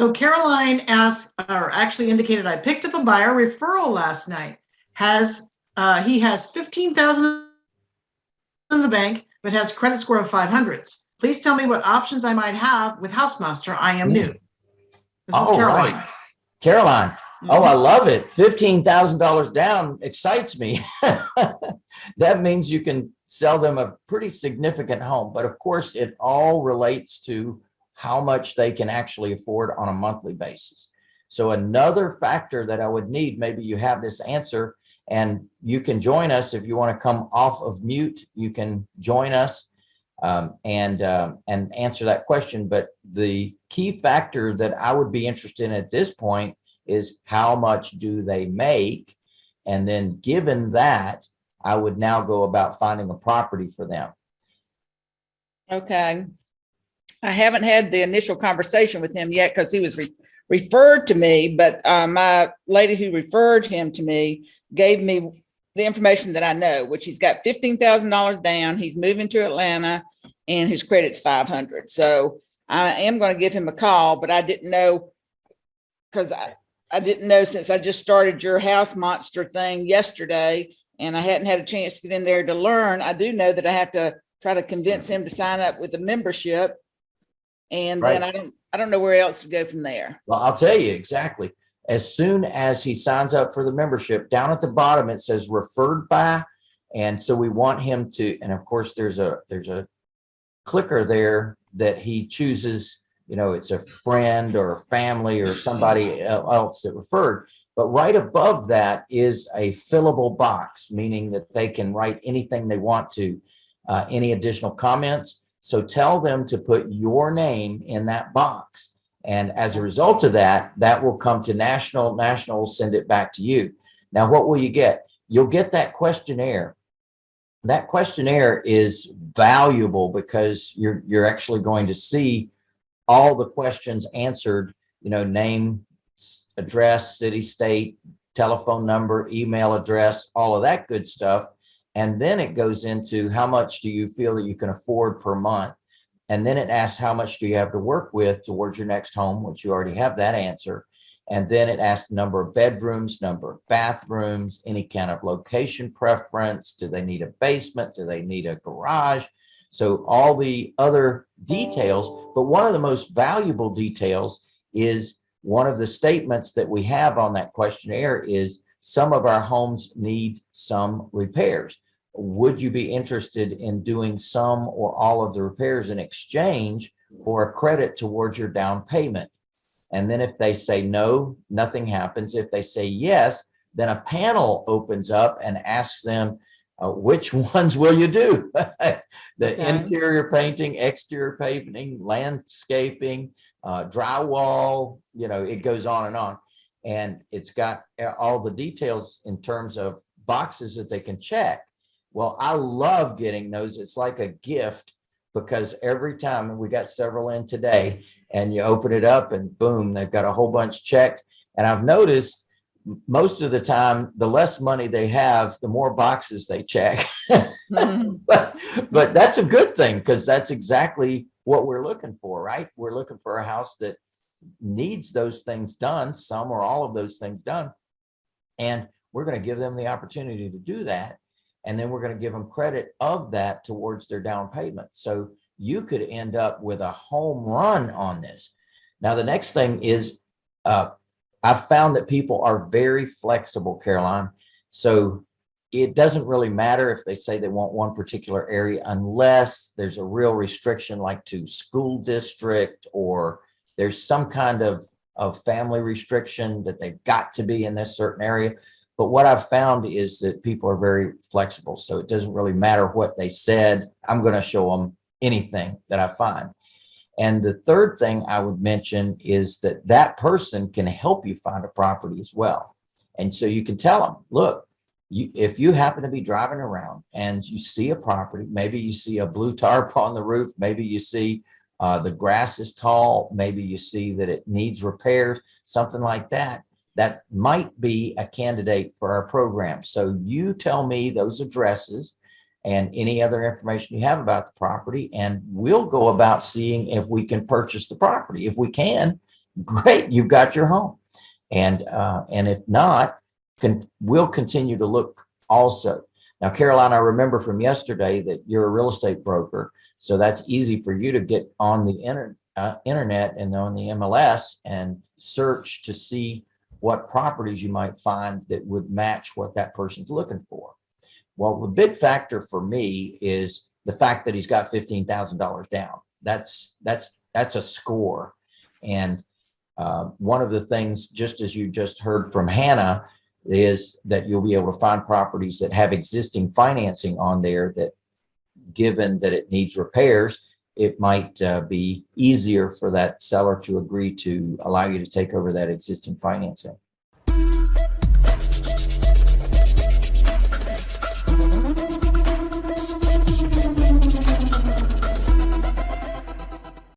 So Caroline asked, or actually indicated, I picked up a buyer referral last night. Has, uh, he has fifteen thousand in the bank, but has credit score of five hundreds. Please tell me what options I might have with Housemaster. I am new. This is Caroline. right. Caroline, oh, I love it. Fifteen thousand dollars down excites me. That means you can sell them a pretty significant home, but of course, it all relates to how much they can actually afford on a monthly basis. So another factor that I would need, maybe you have this answer and you can join us if you want to come off of mute, you can join us um, and um, and answer that question. But the key factor that I would be interested in at this point is how much do they make? And then given that, I would now go about finding a property for them. Okay. I haven't had the initial conversation with him yet because he was re- referred to me, but uh, my lady who referred him to me gave me the information that I know, which he's got fifteen thousand dollars down. He's moving to Atlanta and his credit's five hundred. So I am going to give him a call, but I didn't know because I, I didn't know since I just started your house monster thing yesterday and I hadn't had a chance to get in there to learn. I do know that I have to try to convince him to sign up with the membership. And then I don't, I don't know where else to go from there. Well, I'll tell you exactly. As soon as he signs up for the membership, down at the bottom, it says referred by. And so we want him to, and of course, there's a, there's a clicker there that he chooses, you know, it's a friend or a family or somebody else that referred. But right above that is a fillable box, meaning that they can write anything they want to, uh, any additional comments. So tell them to put your name in that box. And as a result of that, that will come to national, national will send it back to you. Now, what will you get? You'll get that questionnaire. That questionnaire is valuable because you're, you're actually going to see all the questions answered, you know, name, address, city, state, telephone number, email address, all of that good stuff. And then it goes into how much do you feel that you can afford per month? And then it asks how much do you have to work with towards your next home, which you already have that answer. And then it asks number of bedrooms, number of bathrooms, any kind of location preference. Do they need a basement? Do they need a garage? So all the other details, but one of the most valuable details is one of the statements that we have on that questionnaire is some of our homes need some repairs. Would you be interested in doing some or all of the repairs in exchange for a credit towards your down payment? And then if they say no, nothing happens. If they say yes, then a panel opens up and asks them, uh, which ones will you do? The Okay. interior painting, exterior painting, landscaping, uh, drywall, you know, it goes on and on. And it's got uh, all the details in terms of boxes that they can check. Well, I love getting those. It's like a gift because every time, we got several in today, and you open it up and boom, they've got a whole bunch checked. And I've noticed most of the time, the less money they have, the more boxes they check. Mhm. But, but that's a good thing because that's exactly what we're looking for, right? We're looking for a house that needs those things done, some or all of those things done. And we're going to give them the opportunity to do that. And then we're going to give them credit of that towards their down payment. So you could end up with a home run on this. Now, the next thing is, uh, I've found that people are very flexible, Caroline. So it doesn't really matter if they say they want one particular area unless there's a real restriction like to school district or there's some kind of, of family restriction that they've got to be in this certain area. But what I've found is that people are very flexible. So it doesn't really matter what they said. I'm going to show them anything that I find. And the third thing I would mention is that that person can help you find a property as well. And so you can tell them, look, you, if you happen to be driving around and you see a property, maybe you see a blue tarp on the roof, maybe you see uh, the grass is tall, maybe you see that it needs repairs, something like that, that might be a candidate for our program. So you tell me those addresses and any other information you have about the property, and we'll go about seeing if we can purchase the property. If we can, great, you've got your home. And, uh, and if not, can, we'll continue to look also. Now, Caroline, I remember from yesterday that you're a real estate broker. So that's easy for you to get on the inter, uh, internet and on the MLS and search to see what properties you might find that would match what that person's looking for. Well, the big factor for me is the fact that he's got fifteen thousand dollars down. That's that's that's a score. And uh, one of the things, just as you just heard from Hannah, is that you'll be able to find properties that have existing financing on there that, given that it needs repairs, it might uh, be easier for that seller to agree to allow you to take over that existing financing.